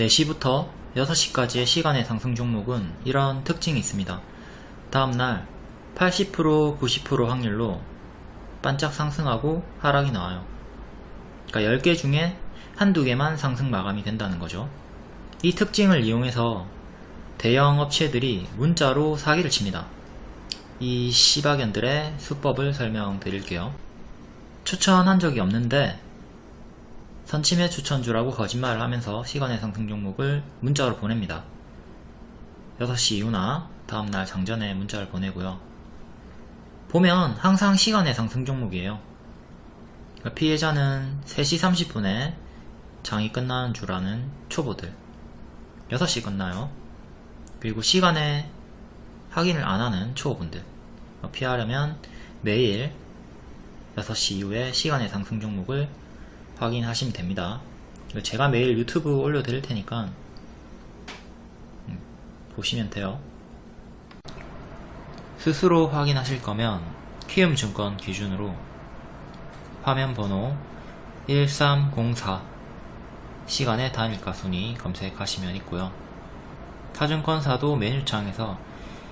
4시부터 6시까지의 시간의 상승 종목은 이런 특징이 있습니다. 다음날 80% 90% 확률로 반짝 상승하고 하락이 나와요. 그러니까 10개 중에 한두 개만 상승 마감이 된다는 거죠. 이 특징을 이용해서 대형 업체들이 문자로 사기를 칩니다. 이 시바견들의 수법을 설명드릴게요. 추천한 적이 없는데 선침해 추천주라고 거짓말을 하면서 시간의 상승 종목을 문자로 보냅니다. 6시 이후나 다음날 장전에 문자를 보내고요. 보면 항상 시간의 상승 종목이에요. 그러니까 피해자는 3시 30분에 장이 끝나는 줄 아는 초보들 6시 끝나요. 그리고 시간에 확인을 안 하는 초보분들 피하려면 매일 6시 이후에 시간의 상승 종목을 확인하시면 됩니다. 제가 매일 유튜브 올려드릴 테니까 음, 보시면 돼요. 스스로 확인하실 거면 키움증권 기준으로 화면 번호 1304 시간의 단일가 순위 검색하시면 있고요. 타증권사도 메뉴창에서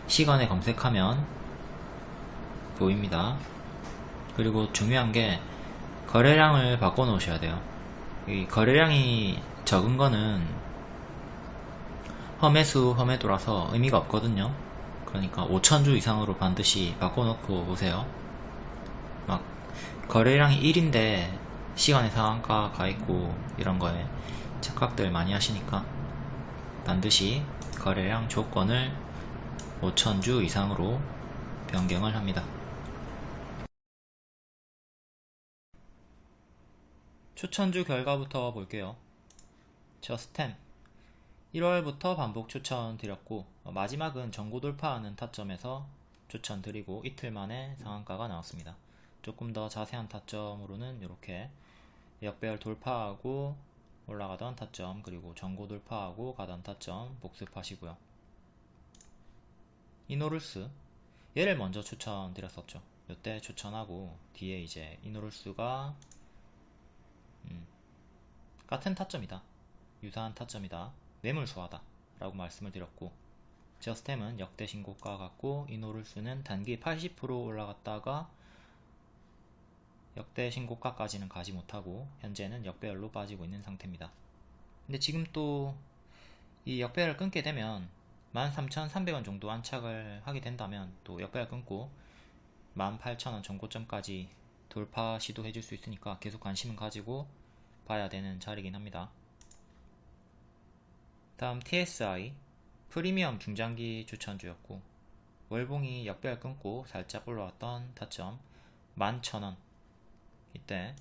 시간에 검색하면 보입니다. 그리고 중요한 게 거래량을 바꿔 놓으셔야 돼요. 이 거래량이 적은 거는 험해수 험해도라서 의미가 없거든요. 그러니까 5천주 이상으로 반드시 바꿔 놓고 오세요. 막 거래량이 1인데 시간의 상한가 가 있고 이런 거에 착각들 많이 하시니까 반드시 거래량 조건을 5천주 이상으로 변경을 합니다. 추천주 결과부터 볼게요. 저스템 1월부터 반복 추천 드렸고 어, 마지막은 전고 돌파하는 타점에서 추천 드리고 이틀 만에 상한가가 나왔습니다. 조금 더 자세한 타점으로는 이렇게 역배열 돌파하고 올라가던 타점 그리고 전고 돌파하고 가던 타점 복습하시고요. 이노룰스 얘를 먼저 추천드렸었죠. 이때 추천하고 뒤에 이제 이노룰스가 음, 같은 타점이다. 유사한 타점이다. 매물 수하다. 라고 말씀을 드렸고 저스템은 역대 신고가 같고 이노룰스는 단기 80% 올라갔다가 역대 신고가까지는 가지 못하고 현재는 역배열로 빠지고 있는 상태입니다. 근데 지금 또 이 역배열을 끊게 되면 13,300원 정도 안착을 하게 된다면 또 역배열 끊고 18,000원 전고점까지 돌파 시도해 줄 수 있으니까 계속 관심을 가지고 봐야 되는 자리긴 합니다. 다음 TSI 프리미엄 중장기 추천주였고 월봉이 역별 끊고 살짝 올라왔던 타점 11,000원 이때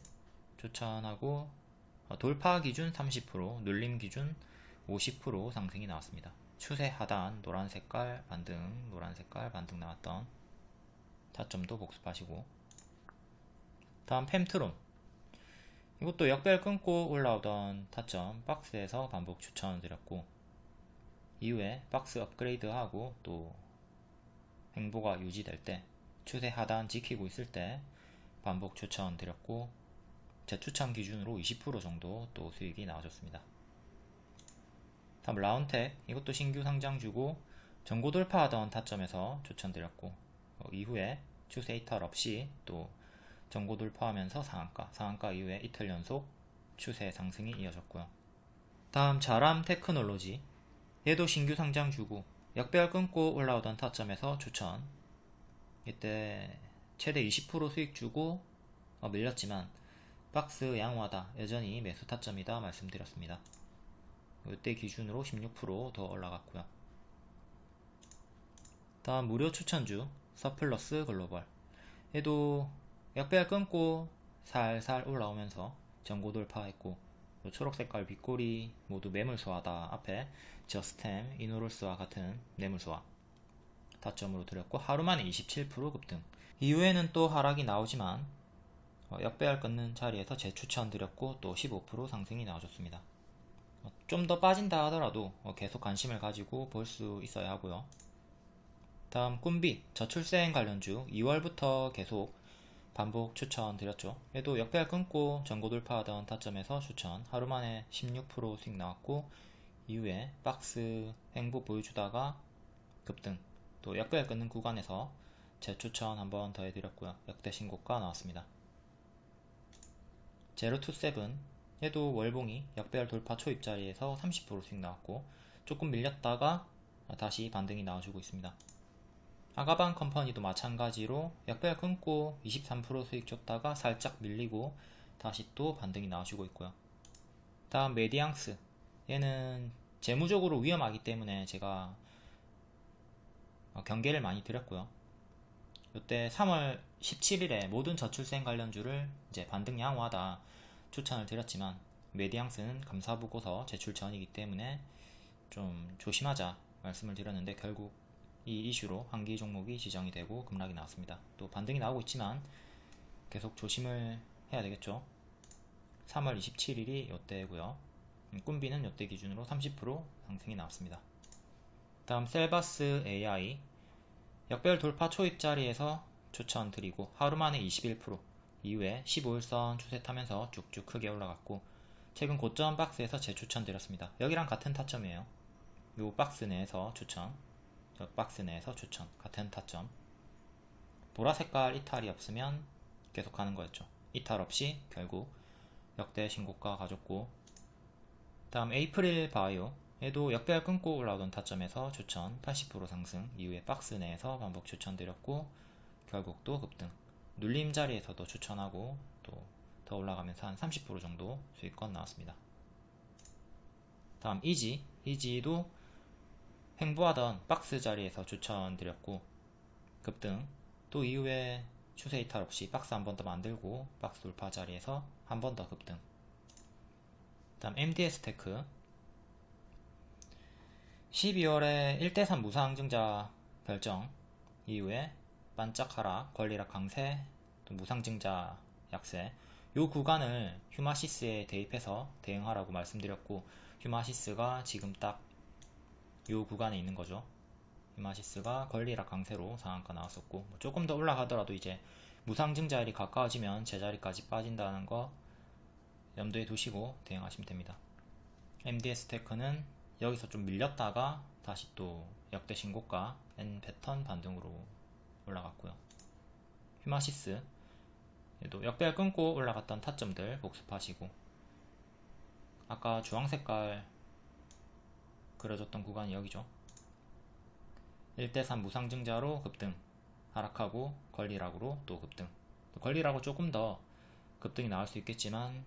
추천하고 돌파 기준 30% 눌림 기준 50% 상승이 나왔습니다. 추세 하단 노란 색깔 반등 노란 색깔 반등 나왔던 타점도 복습하시고 다음 팸트론 이것도 역별 끊고 올라오던 타점 박스에서 반복 추천드렸고 이후에 박스 업그레이드하고 또 행보가 유지될 때 추세 하단 지키고 있을 때 반복 추천드렸고 제 추천 기준으로 20% 정도 또 수익이 나와줬습니다. 다음 라운텍 이것도 신규 상장주고 전고 돌파하던 타점에서 추천드렸고 어, 이후에 추세 이탈 없이 또 전고 돌파하면서 상한가, 상한가 이후에 이틀 연속 추세 상승이 이어졌고요. 다음 자람 테크놀로지 얘도 신규 상장 주고 역배열 끊고 올라오던 타점에서 추천 이때 최대 20% 수익 주고 어, 밀렸지만 박스 양호하다 여전히 매수 타점이다 말씀드렸습니다. 이때 기준으로 16%더 올라갔고요. 다음 무료 추천주 서플러스 글로벌 얘도 역배열 끊고 살살 올라오면서 전고 돌파했고 초록색깔 빗꼬리 모두 매물소화다. 앞에 저스템, 이노롤스와 같은 매물소화. 다점으로 드렸고 하루 만에 27% 급등. 이후에는 또 하락이 나오지만 어, 역배열 끊는 자리에서 재추천 드렸고 또 15% 상승이 나와줬습니다. 어, 좀더 빠진다 하더라도 어, 계속 관심을 가지고 볼 수 있어야 하고요. 다음 꿈빛 저출생 관련주. 2월부터 계속 반복 추천드렸죠. 얘도 역배열 끊고 전고 돌파하던 타점에서 추천. 하루 만에 16% 수익 나왔고 이후에 박스 횡보 보여주다가 급등. 또 역배열 끊는 구간에서 재추천 한번 더 해드렸고요. 역대 신고가 나왔습니다. 제로27 얘도 월봉이 역배열 돌파 초입자리에서 30% 수익 나왔고 조금 밀렸다가 다시 반등이 나와주고 있습니다 아가방 컴퍼니도 마찬가지로 역배열 끊고 23% 수익 줬다가 살짝 밀리고 다시 또 반등이 나와주고 있고요 다음 메디앙스 얘는 재무적으로 위험하기 때문에 제가 어, 경계를 많이 드렸고요. 이때 3월 17일에 모든 저출생 관련주를 이제 반등 양호하다 추천을 드렸지만 메디앙스는 감사보고서 제출 전이기 때문에 좀 조심하자 말씀을 드렸는데 결국 이 이슈로 한기 종목이 지정이 되고 급락이 나왔습니다. 또 반등이 나오고 있지만 계속 조심을 해야 되겠죠. 3월 27일이 이때고요. 꿈비는 이때 기준으로 30% 상승이 나왔습니다. 다음 셀바스 AI 역별 돌파 초입자리에서 추천드리고 하루 만에 21% 이후에 15일선 추세 타면서 쭉쭉 크게 올라갔고 최근 고점 박스에서 재추천드렸습니다. 여기랑 같은 타점이에요. 요 박스 내에서 추천 저 박스 내에서 추천 같은 타점. 보라 색깔 이탈이 없으면 계속 가는 거였죠. 이탈 없이 결국 역대 신고가 가졌고 다음 에이프릴 바이오 에도 역배열 끊고 올라오던 타점에서 추천 80% 상승 이후에 박스 내에서 반복 추천드렸고 결국 또 급등. 눌림 자리에서도 추천하고 또 더 올라가면서 한 30% 정도 수익권 나왔습니다. 다음 이지. 이지도 횡보하던 박스 자리에서 추천드렸고 급등. 또 이후에 추세 이탈 없이 박스 한 번 더 만들고 박스 돌파 자리에서 한 번 더 급등. 다음 MDS 테크. 12월에 1대3 무상증자 결정 이후에 반짝 하락, 권리락 강세, 또 무상증자 약세. 요 구간을 휴마시스에 대입해서 대응하라고 말씀드렸고 휴마시스가 지금 딱 요 구간에 있는 거죠 휴마시스가 권리락 강세로 상한가 나왔었고 뭐 조금 더 올라가더라도 이제 무상증자일이 가까워지면 제자리까지 빠진다는 거 염두에 두시고 대응하시면 됩니다 MDS 테크는 여기서 좀 밀렸다가 다시 또 역대 신고가 N 패턴 반등으로 올라갔고요. 휴마시스 얘도 역배열 끊고 올라갔던 타점들 복습하시고 아까 주황색깔 그려졌던 구간이 여기죠. 1대3 무상증자로 급등 하락하고 권리락으로 또 급등 권리락으로 조금 더 급등이 나올 수 있겠지만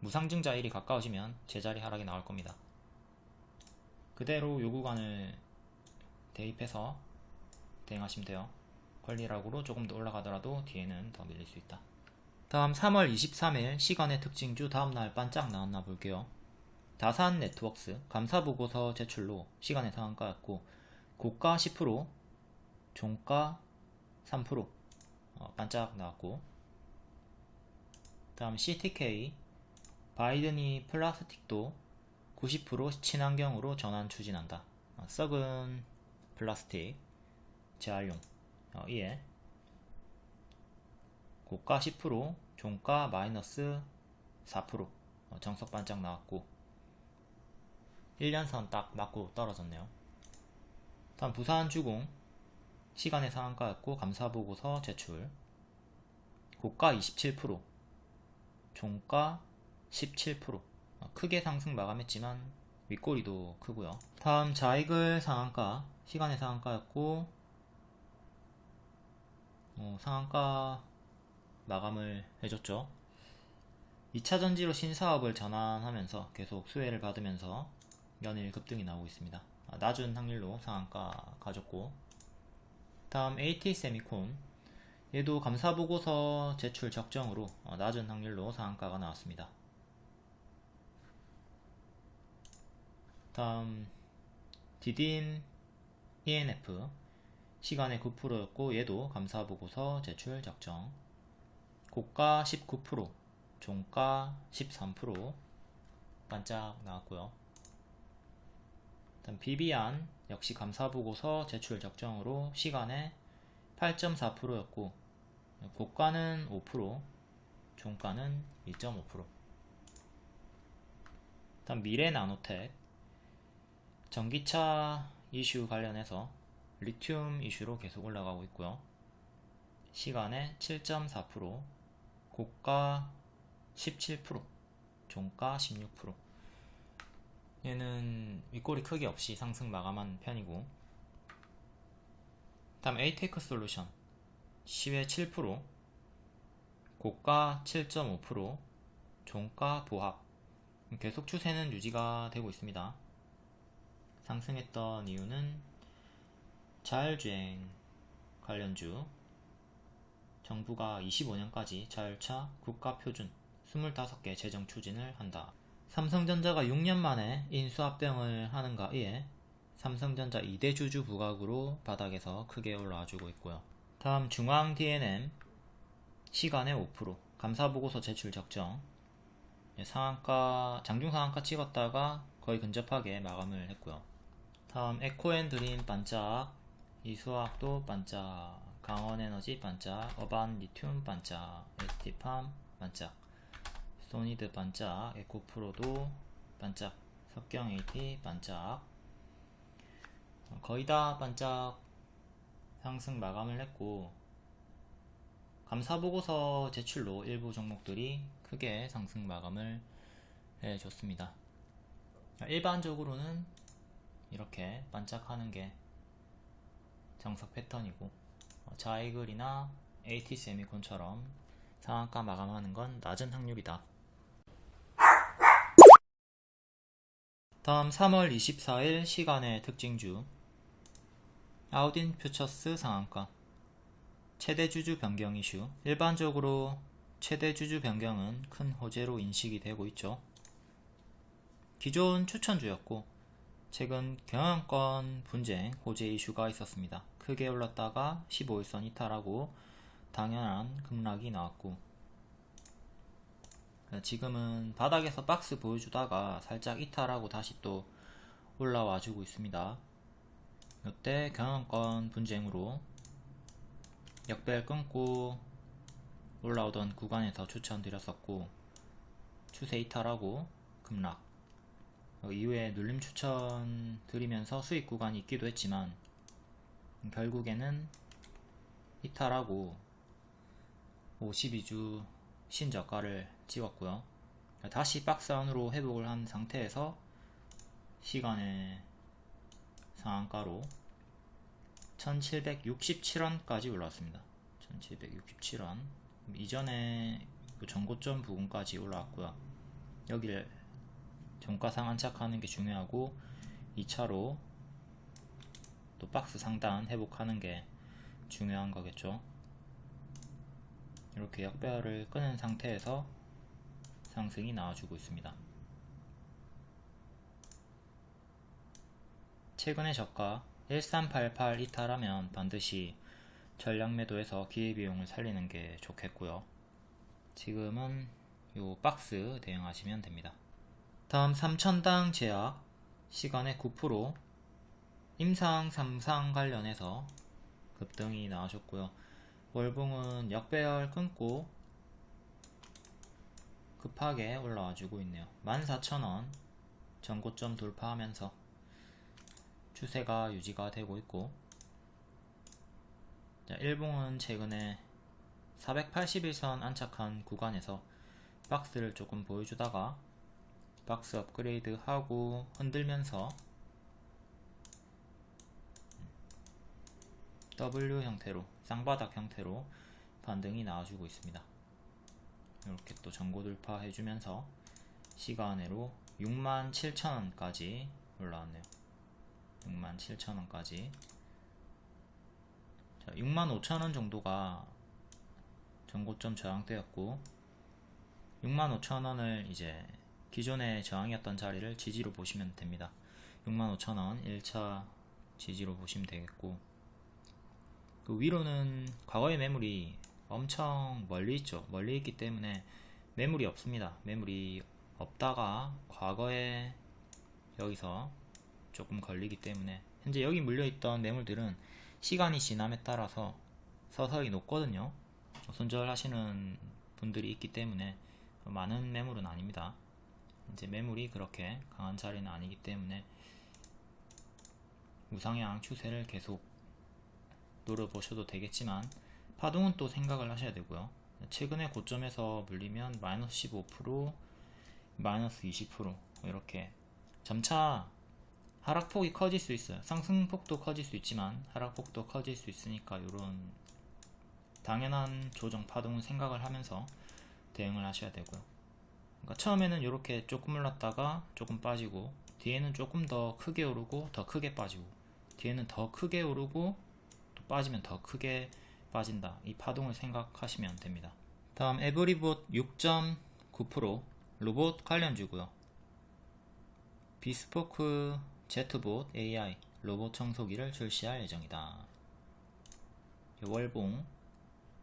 무상증자 일이 가까워지면 제자리 하락이 나올 겁니다. 그대로 요 구간을 대입해서 대응하시면 돼요. 권리락으로 조금 더 올라가더라도 뒤에는 더 밀릴 수 있다. 다음 3월 23일 시간의 특징주 다음날 반짝 나왔나 볼게요. 다산 네트워크스 감사보고서 제출로 시간의 상한가였고 고가 10% 종가 3% 어, 반짝 나왔고 다음 CTK 바이든이 플라스틱도 90% 친환경으로 전환 추진한다. 어, 썩은 플라스틱 재활용 어, 이에 고가 10% 종가 마이너스 4% 어, 정석 반짝 나왔고 1년선 딱 맞고 떨어졌네요. 다음 부산 주공. 시간의 상한가였고 감사보고서 제출. 고가 27% 종가 17% 어, 크게 상승 마감했지만 윗꼬리도 크고요. 다음 자이글 상한가. 시간의 상한가였고 어, 상한가 마감을 해줬죠. 2차전지로 신사업을 전환하면서 계속 수혜를 받으면서 연일 급등이 나오고 있습니다. 아, 낮은 확률로 상한가 가졌고. 다음 AT세미콘. 얘도 감사보고서 제출 적정으로 어, 낮은 확률로 상한가가 나왔습니다. 다음 디딘 ENF 시간의 9%였고 얘도 감사보고서 제출 적정. 고가 19% 종가 13% 반짝 나왔고요 다음 비비안 역시 감사보고서 제출 적정으로 시간에 8.4%였고 고가는 5% 종가는 2.5% 다음 미래나노텍 전기차 이슈 관련해서 리튬 이슈로 계속 올라가고 있고요. 시간에 7.4%, 고가 17%, 종가 16%. 얘는 윗꼬리 크기 없이 상승 마감한 편이고 다음 에이테크 솔루션 시외 7% 고가 7.5% 종가 보합 계속 추세는 유지가 되고 있습니다. 상승했던 이유는 자율주행 관련주 정부가 25년까지 자율차 국가표준 25개 재정 추진을 한다. 삼성전자가 6년 만에 인수합병을 하는가 이에 삼성전자 2대 주주 부각으로 바닥에서 크게 올라와주고 있고요. 다음 중앙 D&M 시간에 5% 감사보고서 제출 적정 예, 상한가 장중 상한가 찍었다가 거의 근접하게 마감을 했고요. 다음 에코앤드림 반짝 이수화학도 반짝 강원에너지 반짝 어반 리튬 반짝 ST팜 반짝 소니드 반짝 에코 프로도 반짝 석경 AT 반짝 어, 거의 다 반짝 상승 마감을 했고 감사보고서 제출로 일부 종목들이 크게 상승 마감을 해줬습니다. 일반적으로는 이렇게 반짝하는 게 정석 패턴이고 어, 자이글이나 AT 세미콘처럼 상한가 마감하는 건 낮은 확률이다. 다음 3월 24일 시간의 특징주 아우딘 퓨처스 상한가 최대 주주 변경 이슈 일반적으로 최대 주주 변경은 큰 호재로 인식이 되고 있죠. 기존 추천주였고 최근 경영권 분쟁 호재 이슈가 있었습니다. 크게 올랐다가 15일선 이탈하고 당연한 급락이 나왔고 지금은 바닥에서 박스 보여주다가 살짝 이탈하고 다시 또 올라와 주고 있습니다. 이때 경영권 분쟁으로 역배를 끊고 올라오던 구간에서 추천드렸었고 추세 이탈하고 급락 이후에 눌림 추천 드리면서 수익 구간이 있기도 했지만 결국에는 이탈하고 52주 신저가를 찍었고요. 다시 박스 안으로 회복을 한 상태에서 시간의 상한가로 1767원까지 올라왔습니다. 1767원 이전에 그 전고점 부분까지 올라왔고요. 여기를 종가상 안착하는 게 중요하고 2차로 또 박스 상단 회복하는 게 중요한 거겠죠. 이렇게 역배열을 끄는 상태에서 상승이 나와주고 있습니다. 최근의 저가 1388 이탈하면 반드시 전량 매도해서 기회비용을 살리는 게 좋겠고요. 지금은 요 박스 대응하시면 됩니다. 다음 3000당 제약 시간에 9% 임상 3상 관련해서 급등이 나와줬고요. 월봉은 역배열 끊고 급하게 올라와 주고 있네요 14,000원 전고점 돌파하면서 추세가 유지가 되고 있고 자, 일봉은 최근에 481선 안착한 구간에서 박스를 조금 보여주다가 박스 업그레이드 하고 흔들면서 W 형태로 쌍바닥 형태로 반등이 나와주고 있습니다. 이렇게 또 전고 돌파 해주면서 시간으로 67,000원까지 올라왔네요. 67,000원까지 65,000원 정도가 전고점 저항대였고 65,000원을 이제 기존의 저항이었던 자리를 지지로 보시면 됩니다. 65,000원 1차 지지로 보시면 되겠고 그 위로는 과거의 매물이 엄청 멀리 있죠. 멀리 있기 때문에 매물이 없습니다. 매물이 없다가 과거에 여기서 조금 걸리기 때문에 현재 여기 물려있던 매물들은 시간이 지남에 따라서 서서히 녹거든요. 손절하시는 분들이 있기 때문에 많은 매물은 아닙니다. 이제 매물이 그렇게 강한 자리는 아니기 때문에 우상향 추세를 계속 노려보셔도 되겠지만 파동은 또 생각을 하셔야 되고요. 최근에 고점에서 물리면 마이너스 15% 마이너스 20% 이렇게 점차 하락폭이 커질 수 있어요. 상승폭도 커질 수 있지만 하락폭도 커질 수 있으니까 이런 당연한 조정 파동은 생각을 하면서 대응을 하셔야 되고요. 그러니까 처음에는 이렇게 조금 올랐다가 조금 빠지고 뒤에는 조금 더 크게 오르고 더 크게 빠지고 뒤에는 더 크게 오르고 또 빠지면 더 크게 빠진다. 이 파동을 생각하시면 됩니다. 다음 에브리봇 6.9% 로봇 관련주고요. 비스포크 제트봇 AI 로봇 청소기를 출시할 예정이다. 월봉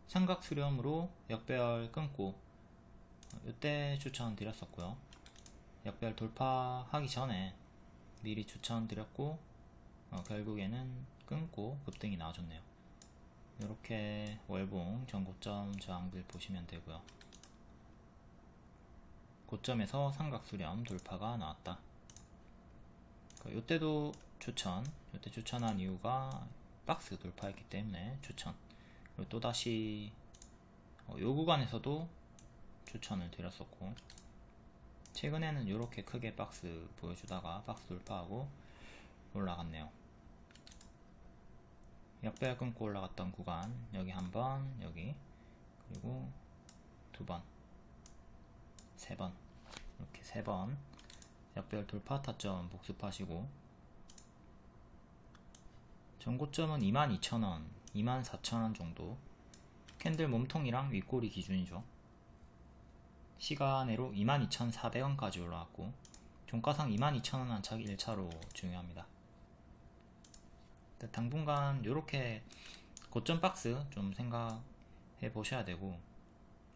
삼각 수렴으로 역배열 끊고 이때 추천드렸었고요. 역배열 돌파하기 전에 미리 추천드렸고 어, 결국에는 끊고 급등이 나와줬네요. 이렇게 월봉 전 고점 저항들 보시면 되고요. 고점에서 삼각수렴 돌파가 나왔다. 이때도 추천, 이때 추천한 이유가 박스 돌파했기 때문에 추천. 그리고 또다시 어, 요 구간에서도 추천을 드렸었고 최근에는 이렇게 크게 박스 보여주다가 박스 돌파하고 올라갔네요. 역배열 끊고 올라갔던 구간 여기 한번 여기 그리고 두 번 세 번 이렇게 세 번. 역배열 돌파 타점 복습하시고. 전고점은 22,000원 24,000원 정도. 캔들 몸통이랑 윗꼬리 기준이죠. 시간으로 22,400원까지 올라왔고 종가상 22,000원 안착 1차로 중요합니다 당분간 이렇게 고점 박스 좀 생각해 보셔야 되고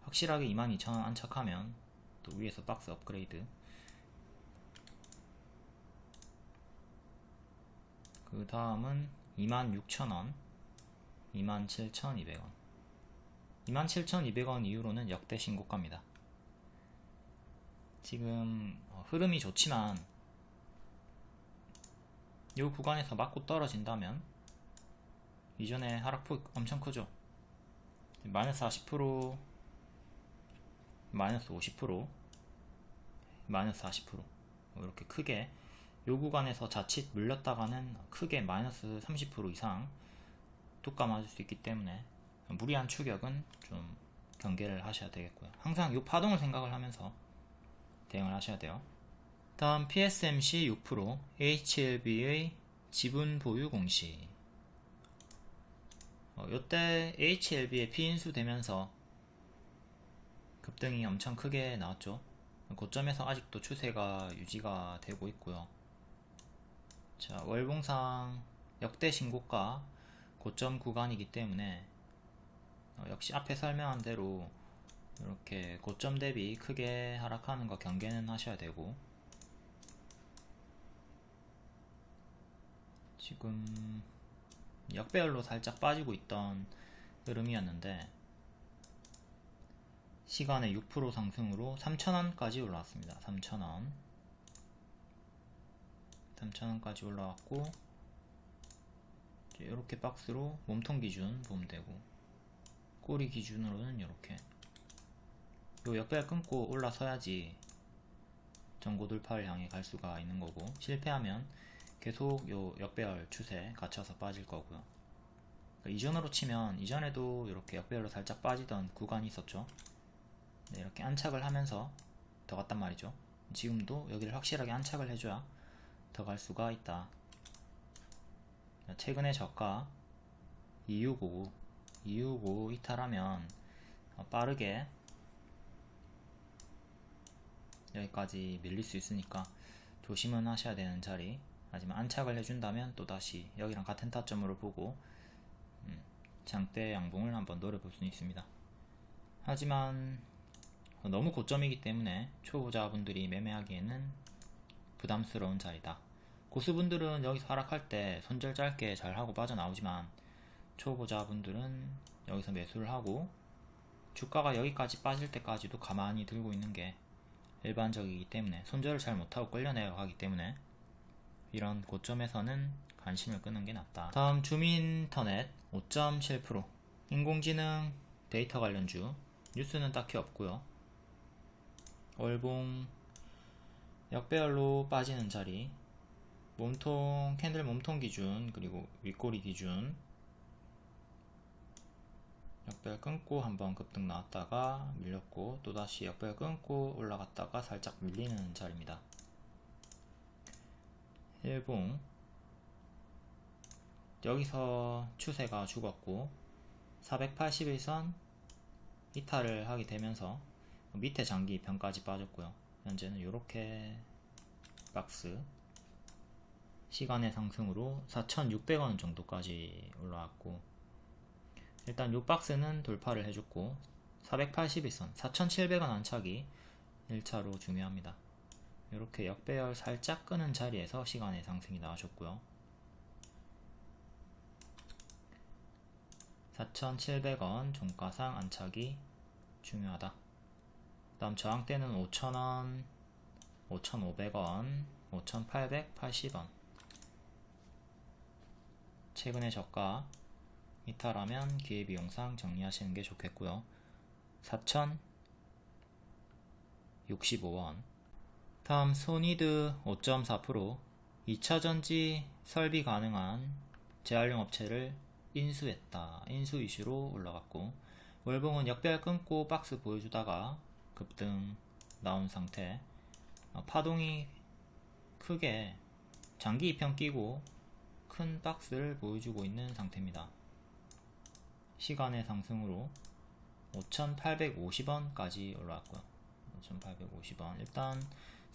확실하게 22,000원 안착하면 또 위에서 박스 업그레이드. 그 다음은 26,000원 27,200원. 27,200원 이후로는 역대 신고가입니다. 지금 어, 흐름이 좋지만 이 구간에서 맞고 떨어진다면 이전에 하락폭 엄청 크죠? 마이너스 40% 마이너스 50% 마이너스 40% 이렇게 크게 요 구간에서 자칫 물렸다가는 크게 마이너스 30% 이상 뚜까 맞을 수 있기 때문에 무리한 추격은 좀 경계를 하셔야 되겠고요. 항상 이 파동을 생각을 하면서 대응을 하셔야 돼요 다음 PSMC 6% HLB의 지분 보유 공시. 어, 이때 HLB의 피인수 되면서 급등이 엄청 크게 나왔죠. 고점에서 아직도 추세가 유지가 되고 있고요. 자 월봉상 역대 신고가 고점 구간이기 때문에 어, 역시 앞에 설명한 대로 이렇게 고점 대비 크게 하락하는 거 경계는 하셔야 되고 지금 역배열로 살짝 빠지고 있던 흐름이었는데 시간에 6% 상승으로 3,000원까지 올라왔습니다. 3,000원 3,000원까지 올라왔고 이렇게 박스로 몸통 기준 보면 되고 꼬리 기준으로는 이렇게 요 역배열 끊고 올라서야지 전고 돌파를 향해 갈 수가 있는 거고 실패하면 계속 요 역배열 추세 갇혀서 빠질 거고요. 그러니까 이전으로 치면 이전에도 이렇게 역배열로 살짝 빠지던 구간이 있었죠. 네, 이렇게 안착을 하면서 더 갔단 말이죠. 지금도 여기를 확실하게 안착을 해줘야 더 갈 수가 있다. 최근에 저가 265 265 이탈하면 어, 빠르게 여기까지 밀릴 수 있으니까 조심은 하셔야 되는 자리 하지만 안착을 해준다면 또다시 여기랑 같은 타점으로 보고 음, 장대 양봉을 한번 노려볼 수 있습니다. 하지만 너무 고점이기 때문에 초보자분들이 매매하기에는 부담스러운 자리다. 고수분들은 여기서 하락할 때 손절 짧게 잘 하고 빠져나오지만 초보자분들은 여기서 매수를 하고 주가가 여기까지 빠질 때까지도 가만히 들고 있는 게 일반적이기 때문에 손절을 잘 못하고 끌려 내려 가기 때문에 이런 고점에서는 관심을 끄는 게 낫다. 다음 줌인터넷 5.7% 인공지능 데이터 관련주 뉴스는 딱히 없고요. 월봉 역배열로 빠지는 자리 몸통 캔들 몸통 기준 그리고 윗꼬리 기준 역배열 끊고 한번 급등 나왔다가 밀렸고 또다시 역배열 끊고 올라갔다가 살짝 밀리는 자리입니다. 일봉 여기서 추세가 죽었고 481선 이탈을 하게 되면서 밑에 장기 변까지 빠졌고요. 현재는 이렇게 박스 시간의 상승으로 4,600원 정도까지 올라왔고 일단 이 박스는 돌파를 해줬고 481선 4,700원 안착이 1차로 중요합니다 이렇게 역배열 살짝 끄는 자리에서 시간의 상승이 나와줬고요 4,700원 종가상 안착이 중요하다. 다음 저항대는 5,000원, 5,500원, 5,880원. 최근의 저가 이탈하면 기회비용상 정리하시는 게 좋겠고요. 4,065원. 다음 소니드 5.4% 2차전지 설비 가능한 재활용 업체를 인수했다. 인수 이슈로 올라갔고 월봉은 역별 끊고 박스 보여주다가 급등 나온 상태 어, 파동이 크게 장기 입형 끼고 큰 박스를 보여주고 있는 상태입니다. 시간의 상승으로 5,850원까지 올라왔고요. 5,850원 일단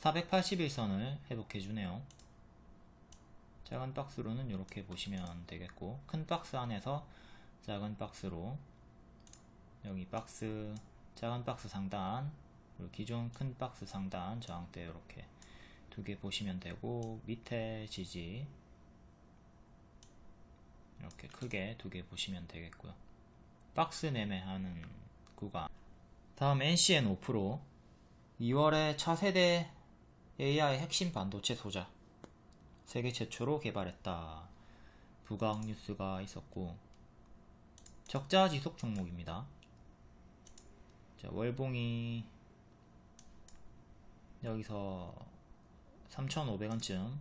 481선을 회복해 주네요. 작은 박스로는 이렇게 보시면 되겠고 큰 박스 안에서 작은 박스로 여기 박스 작은 박스 상단 그리고 기존 큰 박스 상단 저항대 이렇게 두 개 보시면 되고 밑에 지지 이렇게 크게 두 개 보시면 되겠고요. 박스 매매하는 구간. 다음 NCN 5% 2월에 차세대 AI 핵심 반도체 소자 세계 최초로 개발했다. 부각 뉴스가 있었고 적자 지속 종목입니다. 자, 월봉이 여기서 3,500원쯤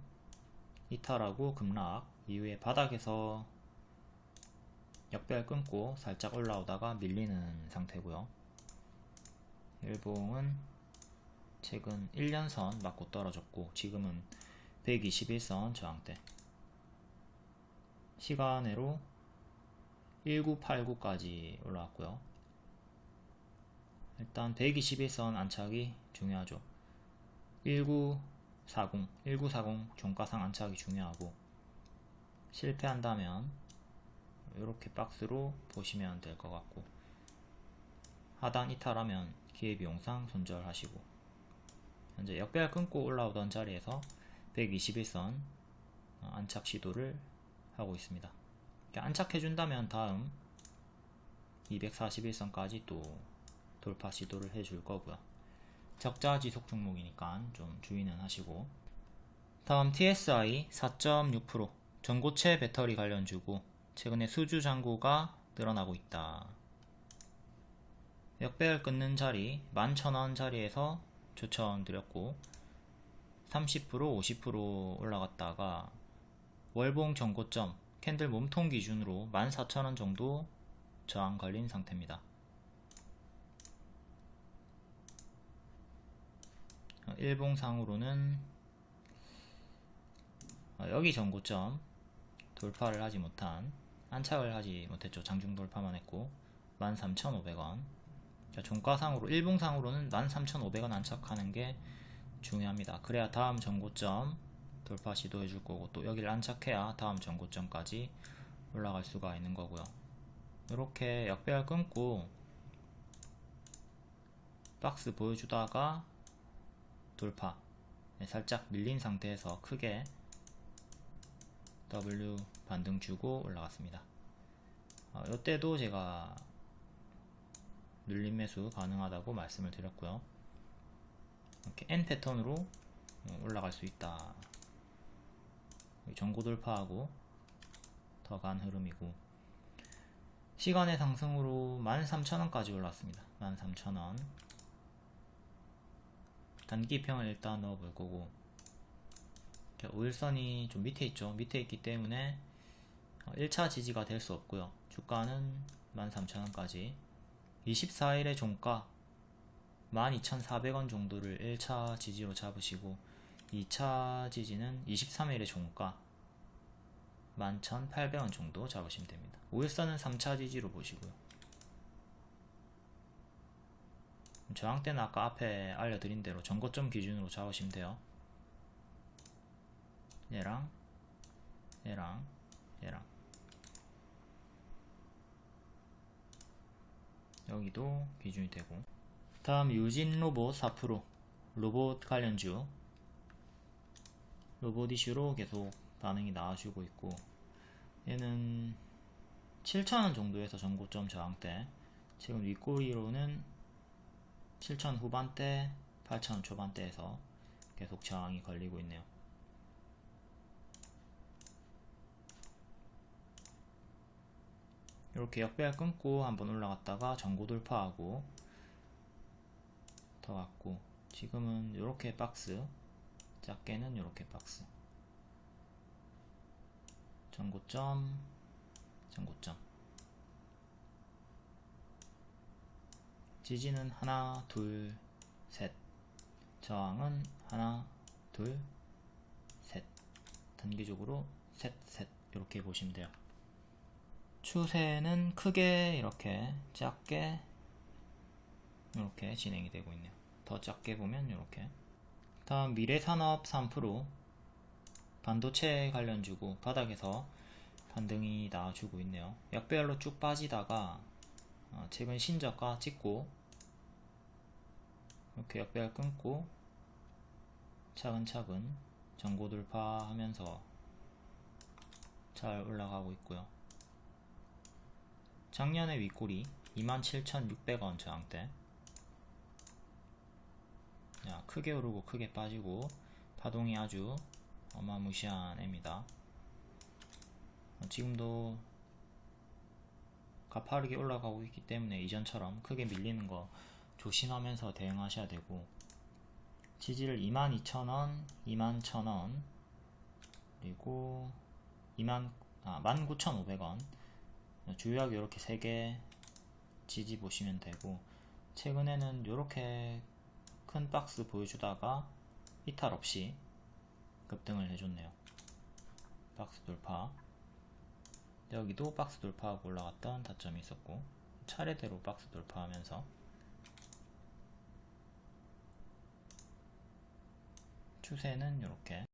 이탈하고 급락 이후에 바닥에서 역별 끊고 살짝 올라오다가 밀리는 상태고요. 일봉은 최근 1년선 맞고 떨어졌고 지금은 121선 저항대. 시간으로 1989까지 올라왔고요. 일단 121선 안착이 중요하죠. 1940 1940 종가상 안착이 중요하고 실패한다면 이렇게 박스로 보시면 될 것 같고 하단 이탈하면 기회비용상 손절하시고 현재 역배열 끊고 올라오던 자리에서 121선 어, 안착 시도를 하고 있습니다. 안착해준다면 다음 241선까지 또 돌파 시도를 해줄 거고요. 적자 지속 종목이니까 좀 주의는 하시고 다음 TSI 4.6% 전고체 배터리 관련 주고 최근에 수주 잔고가 늘어나고 있다. 역배열 끊는 자리 11,000원 자리에서 추천드렸고 30% 50% 올라갔다가 월봉 전고점 캔들 몸통 기준으로 14,000원 정도 저항 걸린 상태입니다. 일봉상으로는 어, 여기 전고점 돌파를 하지 못한 안착을 하지 못했죠. 장중 돌파만 했고 13,500원 종가상으로 일봉상으로는 13,500원 안착하는 게 중요합니다. 그래야 다음 전고점 돌파 시도해 줄 거고 또 여기를 안착해야 다음 전고점까지 올라갈 수가 있는 거고요. 이렇게 역배열 끊고 박스 보여주다가 돌파 네, 살짝 밀린 상태에서 크게 W 반등 주고 올라갔습니다. 어, 이때도 제가 눌림 매수 가능하다고 말씀을 드렸고요. 이렇게 N 패턴으로 어, 올라갈 수 있다. 전고 돌파하고 더 간 흐름이고. 시간의 상승으로 13,000원까지 올랐습니다. 13,000원. 단기평을 일단 넣어 볼 거고. 5일선이 좀 밑에 있죠. 밑에 있기 때문에 1차 지지가 될 수 없고요. 주가는 13,000원까지 24일의 종가 12,400원 정도를 1차 지지로 잡으시고 2차 지지는 23일의 종가 11,800원 정도 잡으시면 됩니다. 5일선은 3차 지지로 보시고요. 저항대는 아까 앞에 알려드린 대로 전고점 기준으로 잡으시면 돼요. 얘랑 얘랑 얘랑 여기도 기준이 되고. 다음 유진 로봇 4% 로봇 관련주. 로봇 이슈로 계속 반응이 나와주고 있고 얘는 7,000원 정도에서 전고점 저항대 지금 윗꼬리로는 7,000 후반대 8,000 초반대에서 계속 저항이 걸리고 있네요 이렇게 역배열 끊고 한번 올라갔다가 전고 돌파하고 더 갔고 지금은 이렇게 박스 작게는 이렇게 박스. 전고점 전고점. 지지는 하나 둘셋. 저항은 하나 둘셋. 단기적으로 셋셋. 이렇게 보시면 돼요 추세는 크게 이렇게 작게 이렇게 진행이 되고 있네요. 더 작게 보면 이렇게. 다음 미래산업 3% 반도체 관련 주고 바닥에서 반등이 나와주고 있네요. 약배열로 쭉 빠지다가 어, 최근 신저가 찍고 이렇게 약배열 끊고 차근차근 전고 돌파하면서 잘 올라가고 있고요 작년에 윗골이 27,600원 저항대. 야, 크게 오르고 크게 빠지고 파동이 아주 어마무시한 애입니다. 어, 지금도 가파르게 올라가고 있기 때문에 이전처럼 크게 밀리는 거 조심하면서 대응하셔야 되고 지지를 22,000원, 21,000원 그리고 2만, 아, 19,500원 주요하게 이렇게 3개 지지 보시면 되고 최근에는 이렇게 큰 박스 보여주다가 이탈 없이 급등을 해줬네요. 박스 돌파. 여기도 박스 돌파하고 올라갔던 타점이 있었고 차례대로 박스 돌파하면서 추세는 이렇게